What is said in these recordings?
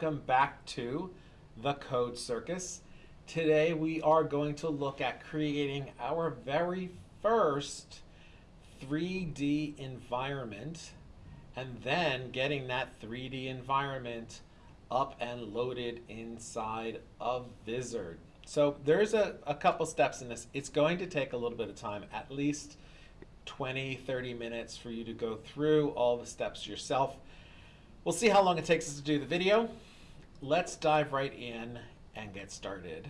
welcome back to the Code Circus. Today we are going to look at creating our very first 3D environment and then getting that 3D environment up and loaded inside of Vizard. So there's a, a couple steps in this. It's going to take a little bit of time, at least 20, 30 minutes for you to go through all the steps yourself. We'll see how long it takes us to do the video. Let's dive right in and get started.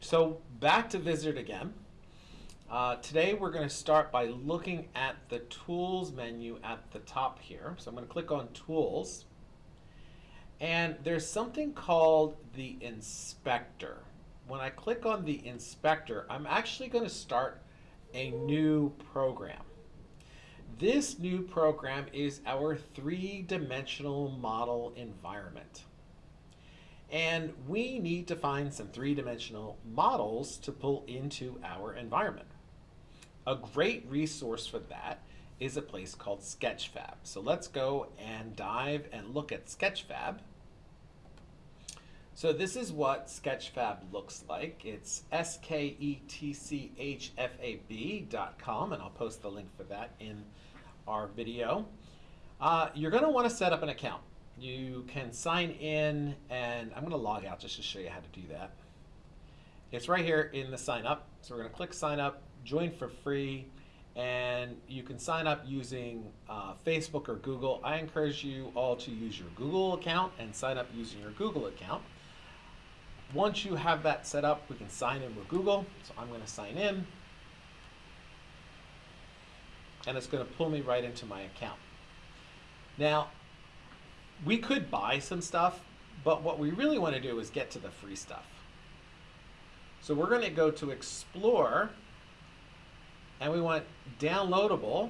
So back to Vizard again. Uh, today we're going to start by looking at the Tools menu at the top here. So I'm going to click on Tools. And there's something called the Inspector. When I click on the Inspector, I'm actually going to start a new program. This new program is our three-dimensional model environment. And we need to find some three-dimensional models to pull into our environment. A great resource for that is a place called Sketchfab. So let's go and dive and look at Sketchfab. So this is what Sketchfab looks like. It's S-K-E-T-C-H-F-A-B.com, and I'll post the link for that in our video. Uh, you're going to want to set up an account. You can sign in, and I'm going to log out just to show you how to do that. It's right here in the sign up. So we're going to click sign up, join for free, and you can sign up using uh, Facebook or Google. I encourage you all to use your Google account and sign up using your Google account. Once you have that set up, we can sign in with Google. So I'm going to sign in. And it's going to pull me right into my account. Now, we could buy some stuff, but what we really want to do is get to the free stuff. So we're going to go to Explore, and we want Downloadable.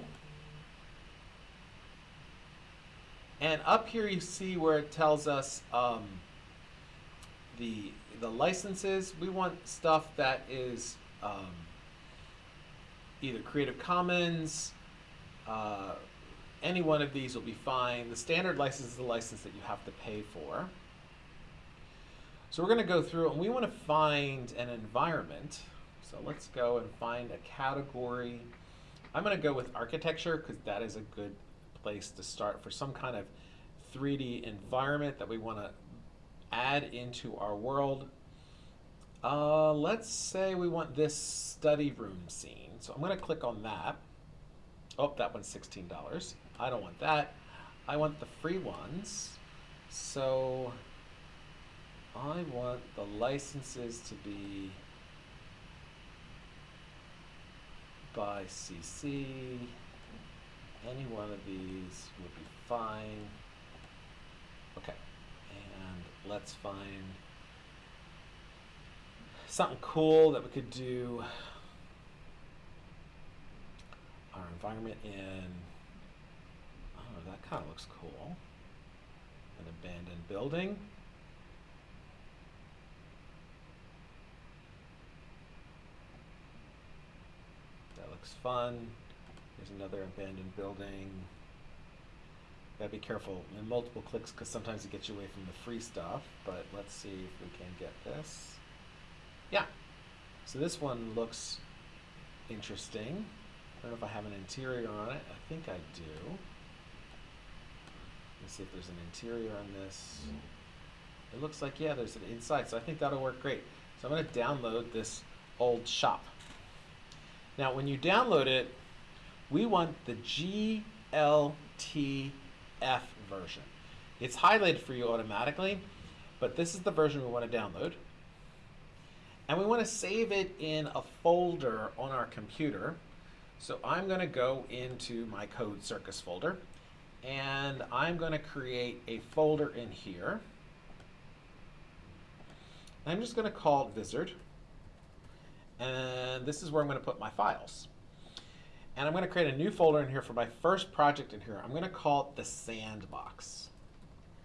And up here you see where it tells us um, the the licenses, we want stuff that is um, either Creative Commons, uh, any one of these will be fine. The standard license is the license that you have to pay for. So we're going to go through and we want to find an environment. So let's go and find a category. I'm going to go with architecture because that is a good place to start for some kind of 3D environment that we want to add into our world. Uh, let's say we want this study room scene. So I'm going to click on that. Oh, that one's $16. I don't want that. I want the free ones. So I want the licenses to be by CC. Any one of these would be fine. Okay let's find something cool that we could do our environment in. Oh that kind of looks cool. An abandoned building. That looks fun. There's another abandoned building Gotta be careful in multiple clicks because sometimes it gets you away from the free stuff, but let's see if we can get this. Yeah, so this one looks interesting. I don't know if I have an interior on it. I think I do. Let's see if there's an interior on this. It looks like, yeah, there's an inside, so I think that'll work great. So I'm gonna download this old shop. Now, when you download it, we want the GLT F version. It's highlighted for you automatically, but this is the version we want to download. And we want to save it in a folder on our computer. So I'm going to go into my Code Circus folder, and I'm going to create a folder in here. I'm just going to call it Vizard. And this is where I'm going to put my files. And I'm going to create a new folder in here for my first project in here. I'm going to call it the sandbox.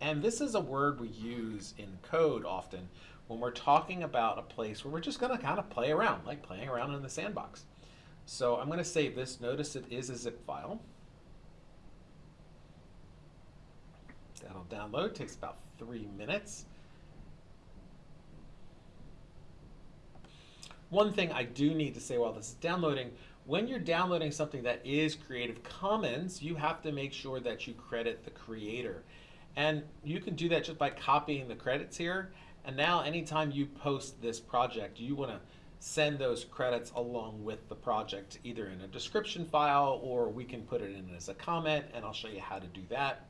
And this is a word we use in code often when we're talking about a place where we're just going to kind of play around, like playing around in the sandbox. So I'm going to save this. Notice it is a zip file. That'll download, takes about three minutes. One thing I do need to say while this is downloading, when you're downloading something that is Creative Commons, you have to make sure that you credit the creator. And you can do that just by copying the credits here. And now anytime you post this project, you want to send those credits along with the project, either in a description file or we can put it in as a comment and I'll show you how to do that.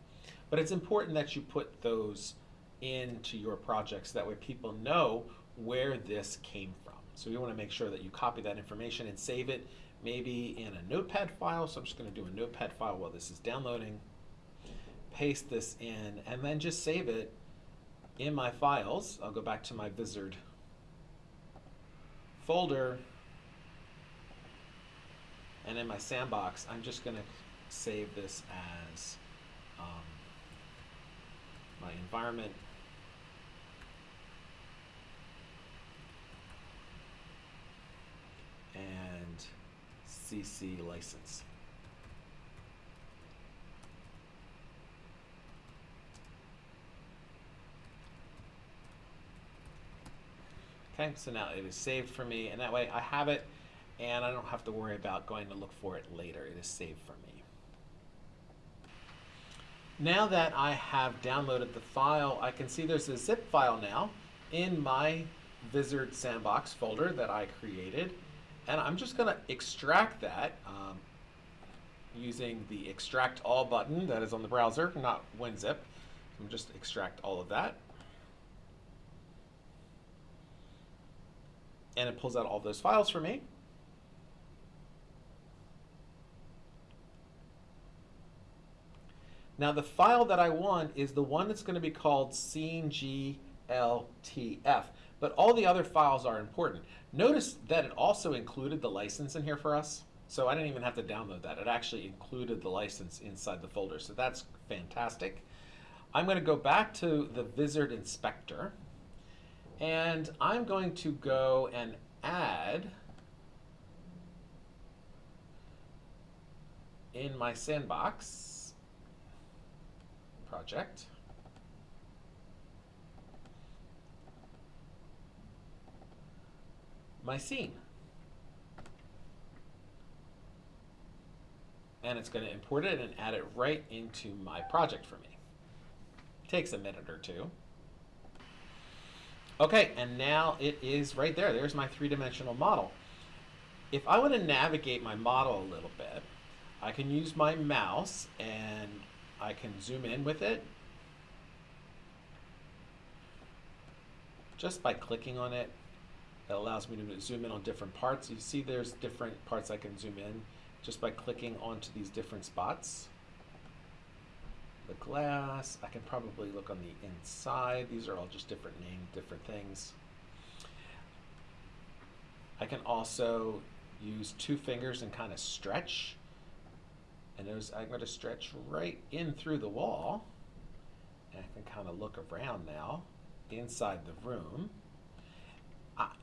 But it's important that you put those into your projects. So that way people know where this came from. So you want to make sure that you copy that information and save it maybe in a notepad file. So I'm just going to do a notepad file while this is downloading. Paste this in and then just save it in my files. I'll go back to my Vizard folder and in my sandbox I'm just going to save this as um, my environment and CC license. Okay, so now it is saved for me, and that way I have it, and I don't have to worry about going to look for it later. It is saved for me. Now that I have downloaded the file, I can see there's a zip file now in my Vizard Sandbox folder that I created, and I'm just going to extract that um, using the Extract All button that is on the browser, not WinZip. I'm just extract all of that. and it pulls out all those files for me. Now the file that I want is the one that's going to be called scene GLTF, but all the other files are important. Notice that it also included the license in here for us, so I didn't even have to download that. It actually included the license inside the folder, so that's fantastic. I'm going to go back to the Vizard Inspector. And I'm going to go and add in my sandbox project my scene. And it's going to import it and add it right into my project for me. Takes a minute or two. Okay, and now it is right there. There's my three-dimensional model. If I want to navigate my model a little bit, I can use my mouse and I can zoom in with it. Just by clicking on it, it allows me to zoom in on different parts. You see there's different parts I can zoom in just by clicking onto these different spots the glass. I can probably look on the inside. These are all just different names, different things. I can also use two fingers and kind of stretch. And those, I'm going to stretch right in through the wall. And I can kind of look around now inside the room.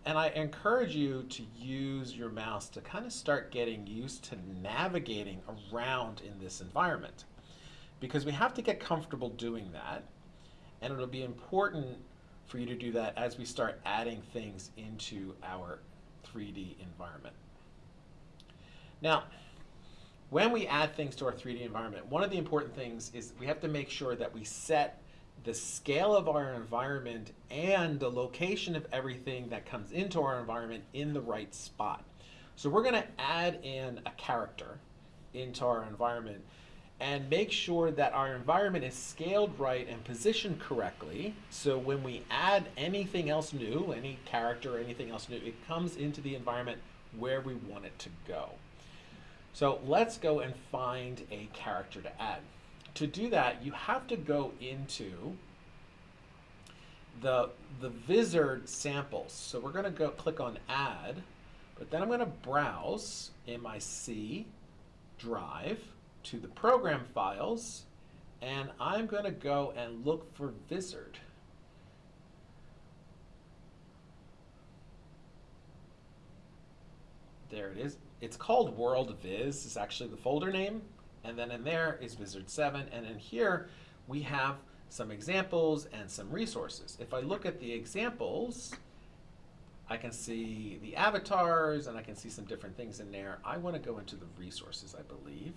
And I encourage you to use your mouse to kind of start getting used to navigating around in this environment because we have to get comfortable doing that. And it'll be important for you to do that as we start adding things into our 3D environment. Now, when we add things to our 3D environment, one of the important things is we have to make sure that we set the scale of our environment and the location of everything that comes into our environment in the right spot. So we're going to add in a character into our environment and make sure that our environment is scaled right and positioned correctly. So when we add anything else new, any character or anything else new, it comes into the environment where we want it to go. So let's go and find a character to add. To do that, you have to go into the, the Vizard samples. So we're gonna go click on add, but then I'm gonna browse in my C drive, to the program files and I'm going to go and look for Vizard. There it is. It's called World Viz is actually the folder name and then in there is Vizard 7 and in here we have some examples and some resources. If I look at the examples, I can see the avatars and I can see some different things in there. I want to go into the resources, I believe.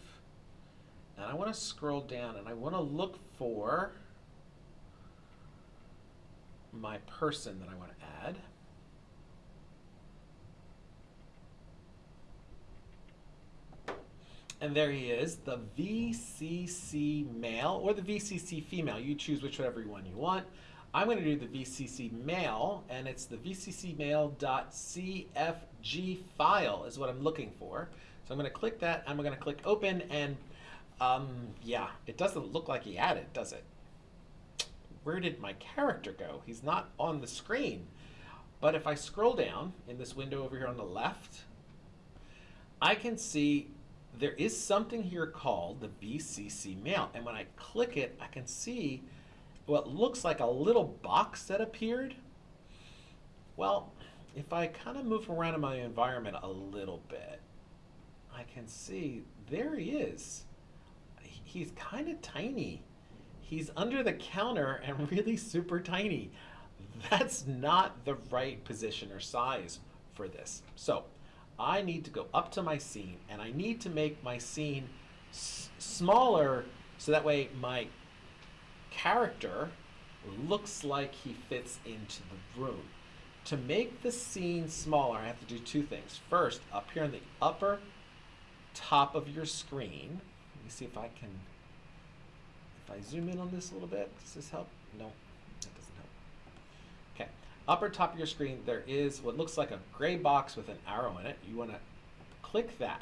And I want to scroll down and I want to look for my person that I want to add. And there he is, the VCC male or the VCC female. You choose whichever one you want. I'm going to do the VCC male, and it's the vccmail.cfg file is what I'm looking for. So I'm going to click that, and I'm going to click open, and um, yeah, it doesn't look like he added, does it? Where did my character go? He's not on the screen. But if I scroll down in this window over here on the left, I can see there is something here called the VCC male. And when I click it, I can see what looks like a little box that appeared. Well, if I kind of move around in my environment a little bit, I can see there he is. He's kind of tiny. He's under the counter and really super tiny. That's not the right position or size for this. So I need to go up to my scene and I need to make my scene smaller so that way my character looks like he fits into the room. To make the scene smaller, I have to do two things. First, up here in the upper top of your screen, let me see if I can, if I zoom in on this a little bit, does this help? No, that doesn't help. Okay, upper top of your screen, there is what looks like a gray box with an arrow in it. You want to click that.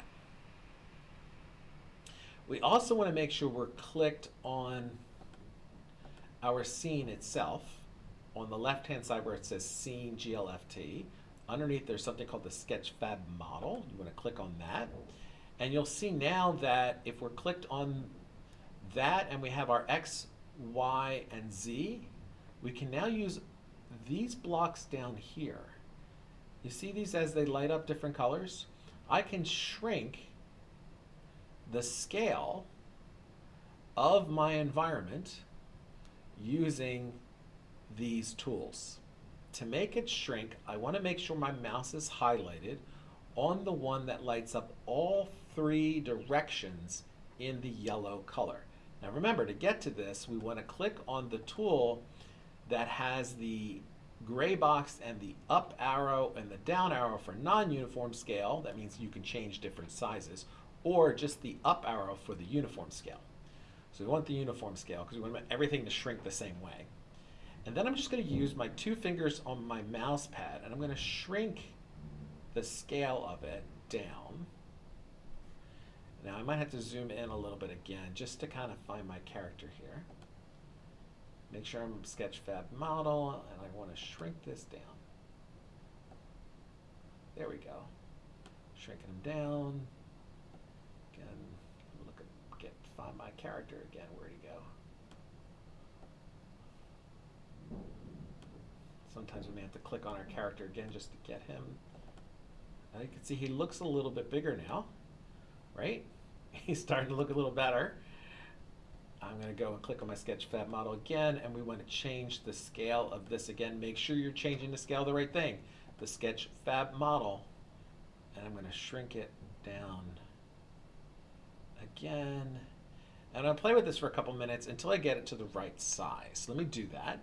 We also want to make sure we're clicked on our scene itself, on the left-hand side where it says Scene GLTF, underneath there's something called the Sketchfab model. You want to click on that. And you'll see now that if we're clicked on that and we have our X, Y, and Z, we can now use these blocks down here. You see these as they light up different colors? I can shrink the scale of my environment using these tools. To make it shrink, I want to make sure my mouse is highlighted on the one that lights up all three directions in the yellow color. Now remember, to get to this, we want to click on the tool that has the gray box and the up arrow and the down arrow for non-uniform scale. That means you can change different sizes. Or just the up arrow for the uniform scale. So we want the uniform scale because we want everything to shrink the same way. And then I'm just going to use my two fingers on my mouse pad and I'm going to shrink the scale of it down. Now I might have to zoom in a little bit again just to kind of find my character here. Make sure I'm Sketchfab model and I want to shrink this down. There we go. Shrinking them down. Again, look at get find my character again. Where'd he go? Sometimes we may have to click on our character again just to get him. Now you can see he looks a little bit bigger now, right? He's starting to look a little better. I'm going to go and click on my Sketchfab model again, and we want to change the scale of this again. Make sure you're changing the scale the right thing. The Sketchfab model, and I'm going to shrink it down again. And I'll play with this for a couple minutes until I get it to the right size. Let me do that.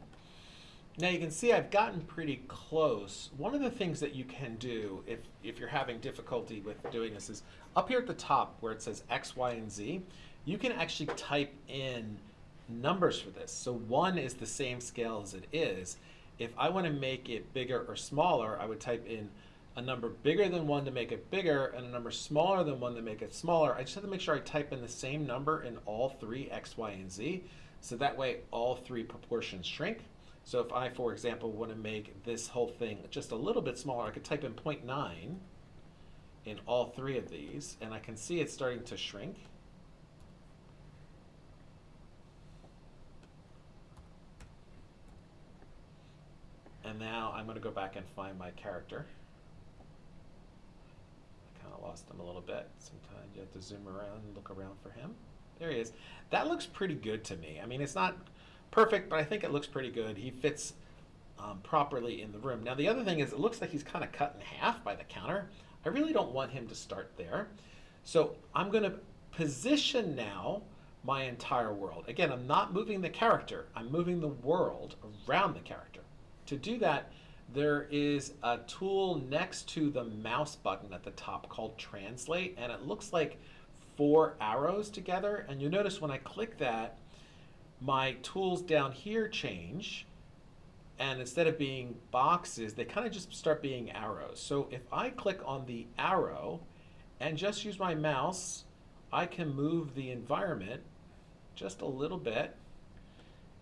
Now you can see I've gotten pretty close. One of the things that you can do if, if you're having difficulty with doing this is up here at the top where it says X, Y, and Z, you can actually type in numbers for this. So one is the same scale as it is. If I want to make it bigger or smaller, I would type in a number bigger than 1 to make it bigger and a number smaller than 1 to make it smaller, I just have to make sure I type in the same number in all three x, y, and z. So that way all three proportions shrink. So if I, for example, want to make this whole thing just a little bit smaller, I could type in 0.9 in all three of these, and I can see it's starting to shrink. And now I'm going to go back and find my character I kind of lost him a little bit. Sometimes you have to zoom around and look around for him. There he is. That looks pretty good to me. I mean, it's not perfect, but I think it looks pretty good. He fits um, properly in the room. Now the other thing is it looks like he's kind of cut in half by the counter. I really don't want him to start there. So I'm going to position now my entire world. Again, I'm not moving the character, I'm moving the world around the character. To do that, there is a tool next to the mouse button at the top called Translate, and it looks like four arrows together. And you'll notice when I click that, my tools down here change, and instead of being boxes, they kind of just start being arrows. So if I click on the arrow and just use my mouse, I can move the environment just a little bit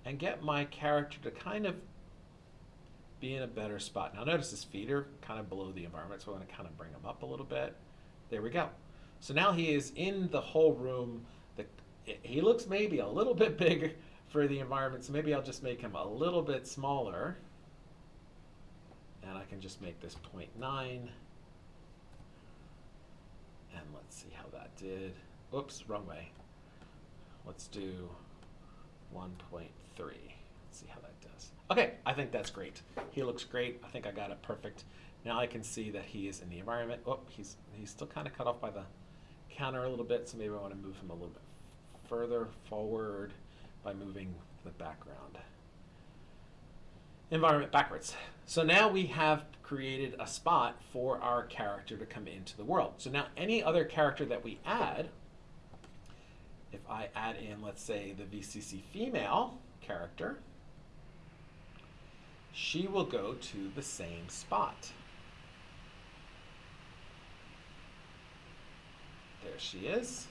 and get my character to kind of be in a better spot. Now notice his feet are kind of below the environment, so going to kind of bring him up a little bit. There we go. So now he is in the whole room. The, he looks maybe a little bit big for the environment, so maybe I'll just make him a little bit smaller. And I can just make this 0.9. And let's see how that did. Oops, wrong way. Let's do 1.3. Let's see how that. Okay, I think that's great. He looks great. I think I got it perfect. Now I can see that he is in the environment. Oh, he's, he's still kind of cut off by the counter a little bit, so maybe I want to move him a little bit further forward by moving the background environment backwards. So now we have created a spot for our character to come into the world. So now any other character that we add if I add in, let's say, the VCC female character, she will go to the same spot. There she is.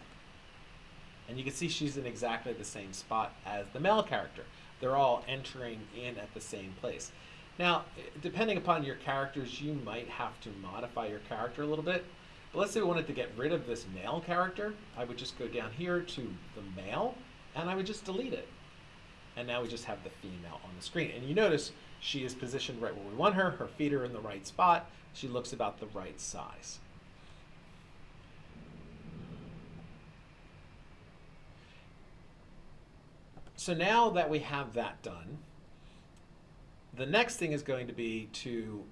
And you can see she's in exactly the same spot as the male character. They're all entering in at the same place. Now, depending upon your characters, you might have to modify your character a little bit. But let's say we wanted to get rid of this male character. I would just go down here to the male, and I would just delete it. And now we just have the female on the screen. And you notice she is positioned right where we want her. Her feet are in the right spot. She looks about the right size. So now that we have that done, the next thing is going to be to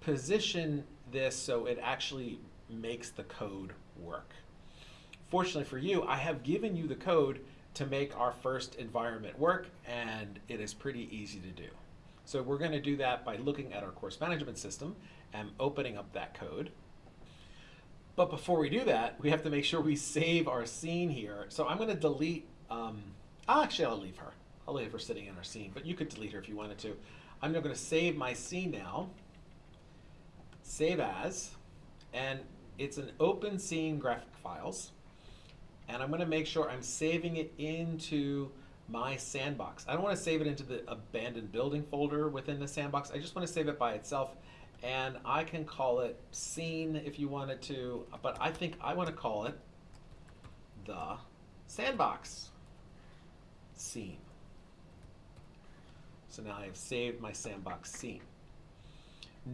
position this so it actually makes the code work. Fortunately for you, I have given you the code to make our first environment work, and it is pretty easy to do. So we're going to do that by looking at our course management system and opening up that code. But before we do that, we have to make sure we save our scene here. So I'm going to delete, um, actually I'll leave her. I'll leave her sitting in our scene, but you could delete her if you wanted to. I'm going to save my scene now, save as, and it's an open scene graphic files. And I'm going to make sure I'm saving it into my sandbox. I don't want to save it into the abandoned building folder within the sandbox. I just want to save it by itself. And I can call it scene if you wanted to, but I think I want to call it the sandbox scene. So now I have saved my sandbox scene.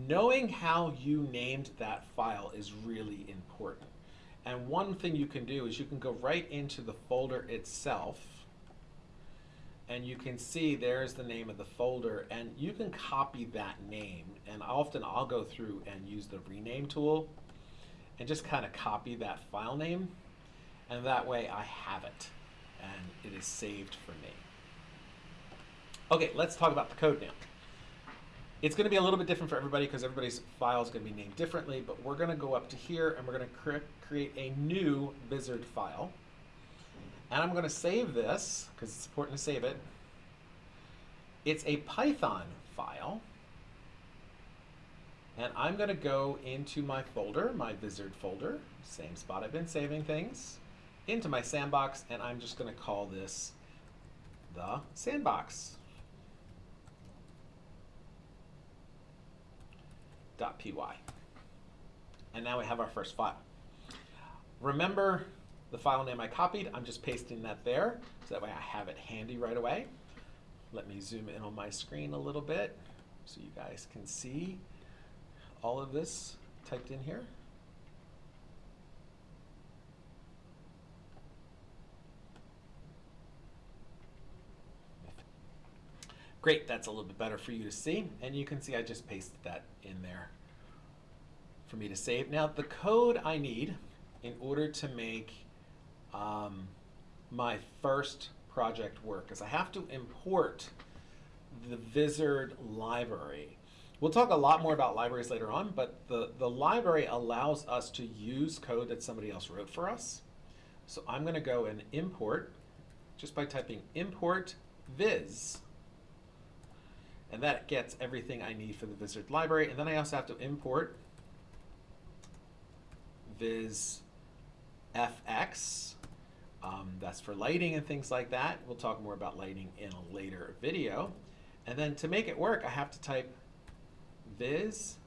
Knowing how you named that file is really important. And one thing you can do is you can go right into the folder itself and you can see there's the name of the folder and you can copy that name and often I'll go through and use the rename tool and just kind of copy that file name and that way I have it and it is saved for me. Okay, let's talk about the code now. It's going to be a little bit different for everybody because everybody's file is going to be named differently, but we're going to go up to here and we're going to cre create a new Vizard file. And I'm going to save this because it's important to save it. It's a Python file. And I'm going to go into my folder, my Vizard folder, same spot I've been saving things, into my sandbox, and I'm just going to call this the sandbox. .py. And now we have our first file. Remember the file name I copied, I'm just pasting that there, so that way I have it handy right away. Let me zoom in on my screen a little bit so you guys can see all of this typed in here. Great, that's a little bit better for you to see. And you can see I just pasted that in there for me to save. Now the code I need in order to make um, my first project work is I have to import the Vizard library. We'll talk a lot more about libraries later on, but the, the library allows us to use code that somebody else wrote for us. So I'm going to go and import just by typing import viz. And that gets everything I need for the Vizard library. And then I also have to import viz fx. Um, that's for lighting and things like that. We'll talk more about lighting in a later video. And then to make it work, I have to type viz.go.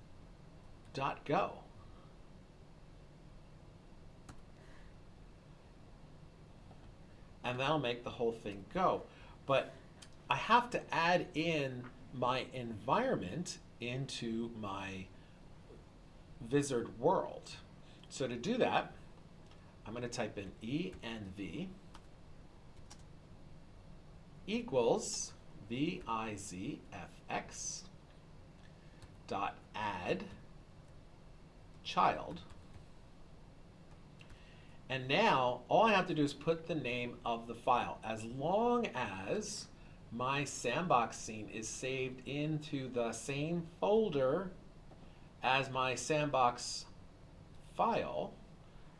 And that'll make the whole thing go. But I have to add in my environment into my Vizard world. So to do that, I'm going to type in E and V equals vizfx dot add child. And now all I have to do is put the name of the file. As long as my sandbox scene is saved into the same folder as my sandbox file,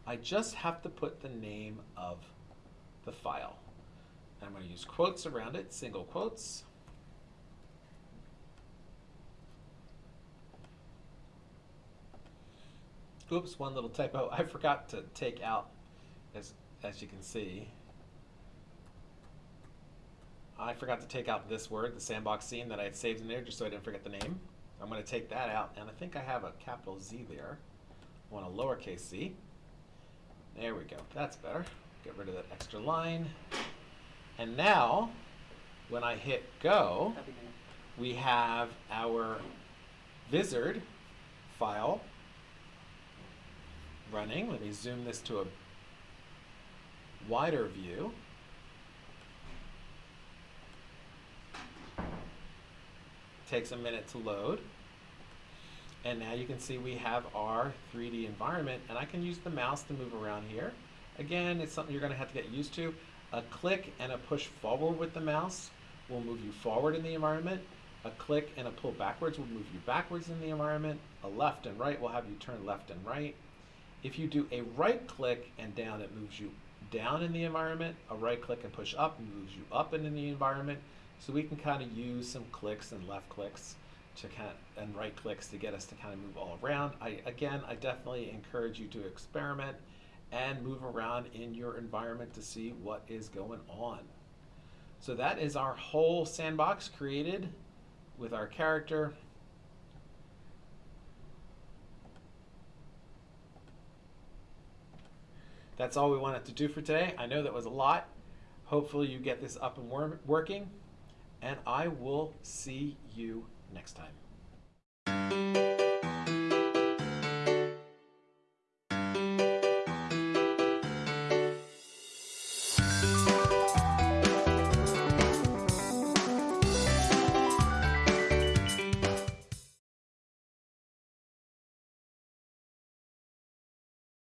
I just have to put the name of the file. I'm going to use quotes around it, single quotes. Oops, one little typo. I forgot to take out, as, as you can see, I forgot to take out this word, the sandbox scene that I had saved in there just so I didn't forget the name. I'm going to take that out, and I think I have a capital Z there. I want a lowercase z. There we go. That's better. Get rid of that extra line. And now, when I hit go, we have our Vizard file running. Let me zoom this to a wider view. Takes a minute to load. And now you can see we have our 3D environment and I can use the mouse to move around here. Again, it's something you're gonna have to get used to. A click and a push forward with the mouse will move you forward in the environment. A click and a pull backwards will move you backwards in the environment. A left and right will have you turn left and right. If you do a right click and down, it moves you down in the environment. A right click and push up moves you up in the environment. So we can kind of use some clicks and left clicks to kind of, and right clicks to get us to kind of move all around. I again, I definitely encourage you to experiment and move around in your environment to see what is going on. So that is our whole sandbox created with our character. That's all we wanted to do for today. I know that was a lot. Hopefully you get this up and working and I will see you next time.